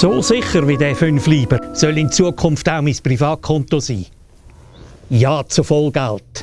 So sicher wie der 5 Lieber soll in Zukunft auch mein Privatkonto sein. Ja zu Vollgeld.